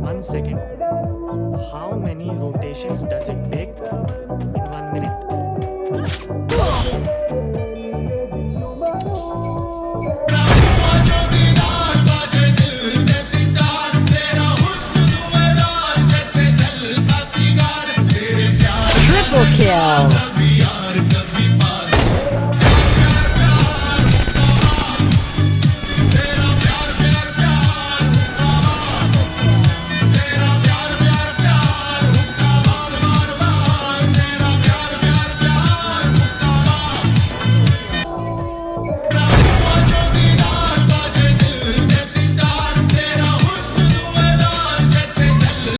One second. How many rotations does it take in one minute? Triple kill.